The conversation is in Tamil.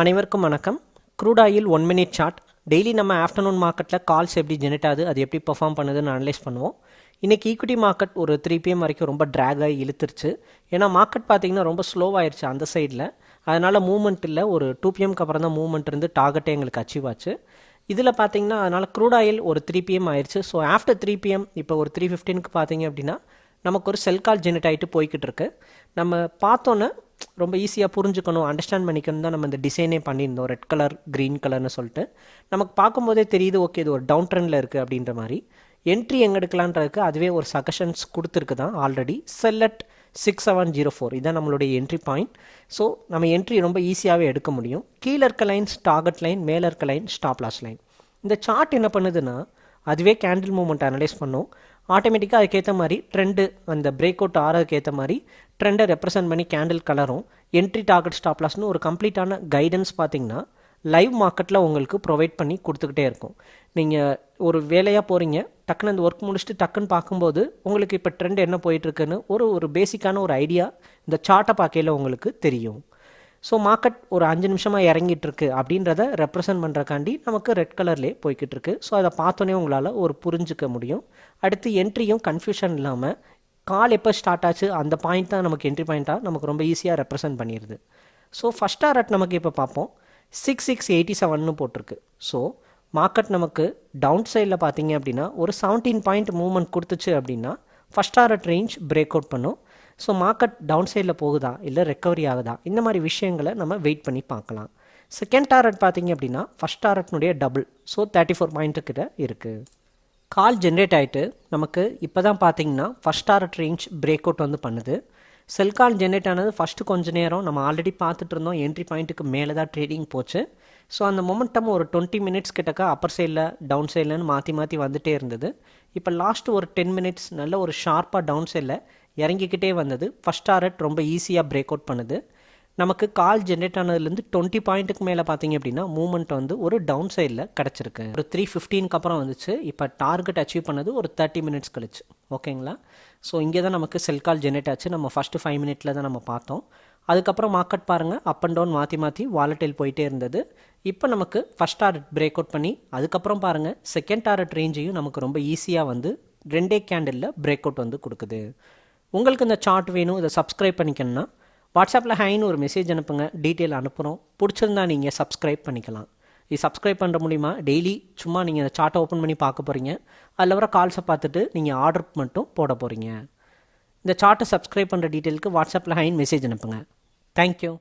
அனைவருக்கும் வணக்கம். Crude oil one minute chart daily நம்ம ஆஃப்டர்நூன் மார்க்கெட்டில் கால்ஸ் எப்படி ஜெனரேட் ஆகுது அது எப்படி பெர்ஃபார்ம் பண்ணுதுன்னு அனலைஸ் பண்ணுவோம். இன்றைக்கி ஈக்விட்டி மார்க்கெட் ஒரு த்ரீ பிஎம் வரைக்கும் ரொம்ப ட்ராக் ஆகி இழுத்துருச்சு. ஏன்னா மார்க்கெட் பார்த்திங்கன்னா ரொம்ப ஸ்லோவாயிருச்சு அந்த சைடில் அதனால் மூவ்மெண்ட் இல்லை. ஒரு டூ பிஎம்க்கு அப்புறம் தான் மூவ்மெண்ட் இருந்து டார்கெட்டே எங்களுக்கு அச்சீவ் ஆச்சு. இதில் பார்த்தீங்கன்னா அதனால் க்ரூட் ஆயில் ஒரு த்ரீ பிஎம் ஆயிடுச்சு ஸோ ஆஃப்டர் த்ரீ பிஎம் இப்போ ஒரு த்ரீ ஃபிஃப்டீனுக்கு பார்த்தீங்க அப்படின்னா நமக்கு ஒரு செல் கால் ஜெனரேட் ஆகிட்டு போய்கிட்டு இருக்கு. நம்ம பார்த்தோன்னே ரொம்ப ஈஸியாக புரிஞ்சுக்கணும் அண்டர்ஸ்டாண்ட் பண்ணிக்கணும் தான் நம்ம இந்த டிசைனே பண்ணியிருந்தோம். ரெட் கலர் க்ரீன் கலர்னு சொல்லிட்டு. நமக்கு பார்க்கும்போதே தெரியுது ஓகே இது ஒரு டவுன் ட்ரெண்டில் இருக்குது அப்படின்ற மாதிரி. என்ட்ரி எங்கே எடுக்கலான்றதுக்கு அதுவே ஒரு சஜஷன்ஸ் கொடுத்துருக்கு தான் already sell at six seven zero four இதான் நம்மளுடைய என்ட்ரி பாயிண்ட் ஸோ நம்ம என்ட்ரி ரொம்ப ஈஸியாகவே எடுக்க முடியும். கீழே இருக்க லைன் டார்கெட் லைன் மேலே இருக்க லைன் ஸ்டாப்லாஸ் லைன் இந்த சார்ட் என்ன பண்ணுதுன்னா அதுவே கேண்டில் மூமெண்ட் அனலைஸ் பண்ணும். ஆட்டோமேட்டிக்காக அதுக்கேற்ற மாதிரி ட்ரெண்டு அந்த பிரேக் அவுட் ஆறதுக்கு ஏற்ற மாதிரி ட்ரெண்டை ரெப்ரசென்ட் பண்ணி கேண்டில் கலரும். என்ட்ரி டார்கெட் ஸ்டாப்லாஸ்னு ஒரு கம்ப்ளீட்டான கைடன்ஸ் பார்த்தீங்கன்னா லைவ் மார்க்கெட்டில் உங்களுக்கு ப்ரொவைட் பண்ணி கொடுத்துக்கிட்டே இருக்கும். நீங்கள் ஒரு வேலையாக போகிறீங்க டக்குன்னு அந்த ஒர்க் முடிச்சுட்டு டக்குன்னு பார்க்கும்போது உங்களுக்கு இப்போ ட்ரெண்ட் என்ன போயிட்டுருக்குன்னு ஒரு ஒரு பேசிக்கான ஒரு ஐடியா இந்த சார்ட்டை பார்க்கையில் உங்களுக்கு தெரியும். ஸோ மார்க்கெட் ஒரு அஞ்சு நிமிஷமாக இறங்கிட்டுருக்கு அப்படின்றத ரெப்ரசன்ட் பண்ணுறக்காண்டி நமக்கு ரெட் கலர்லேயே போய்கிட்டுருக்கு ஸோ அதை பார்த்தோன்னே உங்களால் ஒரு புரிஞ்சுக்க முடியும். அடுத்து என்ட்ரியும் கன்ஃபியூஷன் இல்லாமல் கால் எப்போ ஸ்டார்ட் ஆச்சு அந்த பாயிண்ட் தான் நமக்கு என்ட்ரி பாயிண்ட்டாக நமக்கு ரொம்ப ஈஸியாக ரெப்ரசன்ட் பண்ணிடுது ஸோ ஃபஸ்ட் டாரட் நமக்கு இப்போ பார்ப்போம் சிக்ஸ் சிக்ஸ் எயிட்டி செவன்னு போட்டிருக்கு. ஸோ மார்க்கெட் நமக்கு டவுன் சைடில் பார்த்தீங்க அப்படின்னா ஒரு செவன்டீன் பாயிண்ட் மூவ்மெண்ட் கொடுத்துச்சு அப்படின்னா first target range break out பண்ணும். ஸோ மார்க்கெட் டவுன் சைடில் போகுதா? இல்லை ரெக்கவரி ஆகுதா? இந்த மாதிரி விஷயங்களை நம்ம வெயிட் பண்ணி பார்க்கலாம். செகண்ட் டாரட் பார்த்தீங்க அப்படின்னா ஃபஸ்ட் டாரட்னுடைய டபுள் ஸோ தேர்ட்டி ஃபோர் பாயிண்ட்டுக்கிட்ட இருக்குது கால் ஜென்ரேட் ஆகிட்டு நமக்கு இப்போ தான் பார்த்தீங்கன்னா first target range break out வந்து பண்ணுது. செல் கால் ஜென்ரேட் ஆனது ஃபஸ்ட்டு கொஞ்ச நேரம். நம்ம ஆல்ரெடி பார்த்துட்டு இருந்தோம் என்ட்ரி பாயிண்ட்டுக்கு மேலே தான் ட்ரேடிங் போச்சு. ஸோ அந்த மொமெண்டம் ஒரு டுவெண்ட்டி மினிட்ஸ் கிட்டக்க அப்பர் சைடில் டவுன் சைட்லன்னு மாற்றி மாற்றி வந்துகிட்டே இருந்தது. இப்போ லாஸ்ட் ஒரு டென் மினிட்ஸ் நல்ல ஒரு ஷார்ப்பாக டவுன் சைடில் இறங்கிக்கிட்டே வந்தது. ஃபஸ்ட் டாரட் ரொம்ப ஈஸியாக பிரேக் அவுட் பண்ணுது. நமக்கு கால் ஜென்ரேட் ஆனதுலேருந்து டுவெண்ட்டி பாயிண்ட்டுக்கு மேலே பார்த்தீங்க அப்படின்னா மூவ்மெண்ட் வந்து ஒரு டவுன் சைடில் கிடச்சிருக்கு. ஒரு த்ரீ ஃபிஃப்டீனுக்கு அப்புறம் வந்துச்சு. இப்போ டார்கெட் அச்சீவ் பண்ணது ஒரு தேர்ட்டி மினிட்ஸ் கழிச்சு. ஓகேங்களா ஸோ இங்கே தான் நமக்கு செல் கால் ஜென்ரேட் ஆச்சு. நம்ம ஃபஸ்ட்டு ஃபைவ் மினிட்ல தான் நம்ம பார்த்தோம். அதுக்கப்புறம் மார்க்கெட் பாருங்கள் அப் அண்ட் டவுன் மாற்றி மாற்றி வாலட்டைல் போயிட்டே இருந்தது. இப்போ நமக்கு ஃபஸ்ட் டாரட் பிரேக் அவுட் பண்ணி அதுக்கப்புறம் பாருங்கள் செகண்ட் டாரட் ரேஞ்சையும் நமக்கு ரொம்ப ஈஸியாக வந்து ரெண்டே கேண்டிலில் பிரேக் அவுட் வந்து கொடுக்குது. உங்களுக்கு இந்த சார்ட் வேணும் இதை சப்ஸ்கிரைப் பண்ணிக்கணும்னா வாட்ஸ்அப்பில் ஹைன்னு ஒரு மெசேஜ் அனுப்புங்க டீட்டெயில் அனுப்புகிறோம் பிடிச்சிருந்தா நீங்கள் சப்ஸ்கிரைப் பண்ணிக்கலாம். இது சப்ஸ்கிரைப் பண்ணுற மூலிமா டெய்லி சும்மா நீங்கள் இந்த சார்ட்டை ஓப்பன் பண்ணி பார்க்க போகிறீங்க அதில் வர கால்ஸை பார்த்துட்டு நீங்கள் ஆர்டர் மட்டும் போட போகிறீங்க இந்த சார்ட்டை சப்ஸ்கிரைப் பண்ணுற டீட்டெயிலுக்கு வாட்ஸ்அப்பில் ஹைன் மெசேஜ் அனுப்புங்க. தேங்க்யூ